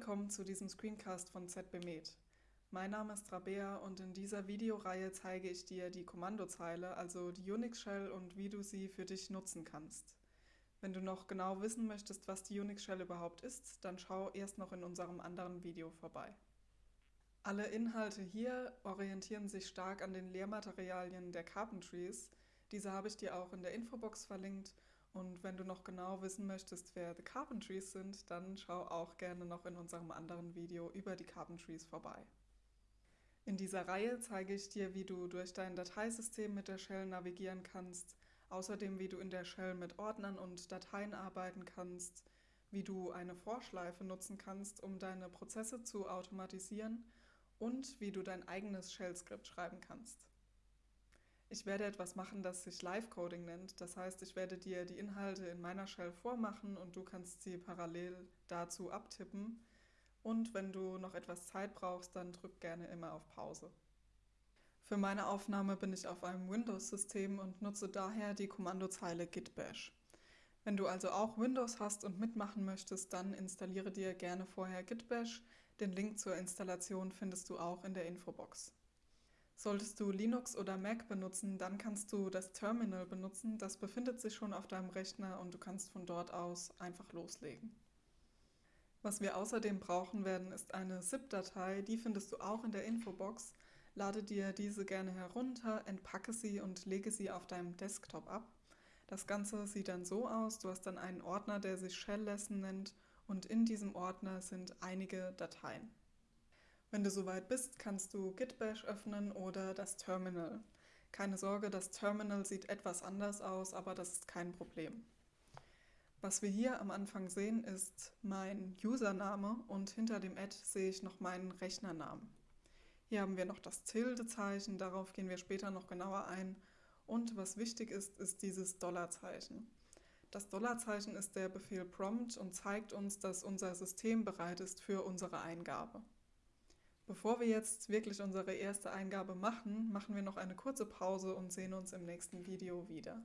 willkommen zu diesem Screencast von ZBMed. Mein Name ist Rabea und in dieser Videoreihe zeige ich dir die Kommandozeile, also die Unix Shell und wie du sie für dich nutzen kannst. Wenn du noch genau wissen möchtest, was die Unix Shell überhaupt ist, dann schau erst noch in unserem anderen Video vorbei. Alle Inhalte hier orientieren sich stark an den Lehrmaterialien der Carpentries. Diese habe ich dir auch in der Infobox verlinkt und wenn du noch genau wissen möchtest, wer The Carpentries sind, dann schau auch gerne noch in unserem anderen Video über die Carpentries vorbei. In dieser Reihe zeige ich dir, wie du durch dein Dateisystem mit der Shell navigieren kannst, außerdem wie du in der Shell mit Ordnern und Dateien arbeiten kannst, wie du eine Vorschleife nutzen kannst, um deine Prozesse zu automatisieren und wie du dein eigenes Shell-Skript schreiben kannst. Ich werde etwas machen, das sich Live-Coding nennt. Das heißt, ich werde dir die Inhalte in meiner Shell vormachen und du kannst sie parallel dazu abtippen. Und wenn du noch etwas Zeit brauchst, dann drück gerne immer auf Pause. Für meine Aufnahme bin ich auf einem Windows-System und nutze daher die Kommandozeile git bash. Wenn du also auch Windows hast und mitmachen möchtest, dann installiere dir gerne vorher git bash. Den Link zur Installation findest du auch in der Infobox. Solltest du Linux oder Mac benutzen, dann kannst du das Terminal benutzen. Das befindet sich schon auf deinem Rechner und du kannst von dort aus einfach loslegen. Was wir außerdem brauchen werden, ist eine ZIP-Datei. Die findest du auch in der Infobox. Lade dir diese gerne herunter, entpacke sie und lege sie auf deinem Desktop ab. Das Ganze sieht dann so aus, du hast dann einen Ordner, der sich Shell Lesson nennt und in diesem Ordner sind einige Dateien. Wenn du soweit bist, kannst du Git Bash öffnen oder das Terminal. Keine Sorge, das Terminal sieht etwas anders aus, aber das ist kein Problem. Was wir hier am Anfang sehen, ist mein Username und hinter dem Add sehe ich noch meinen Rechnernamen. Hier haben wir noch das Tilde-Zeichen, darauf gehen wir später noch genauer ein. Und was wichtig ist, ist dieses Dollarzeichen. Das Dollarzeichen ist der Befehl prompt und zeigt uns, dass unser System bereit ist für unsere Eingabe. Bevor wir jetzt wirklich unsere erste Eingabe machen, machen wir noch eine kurze Pause und sehen uns im nächsten Video wieder.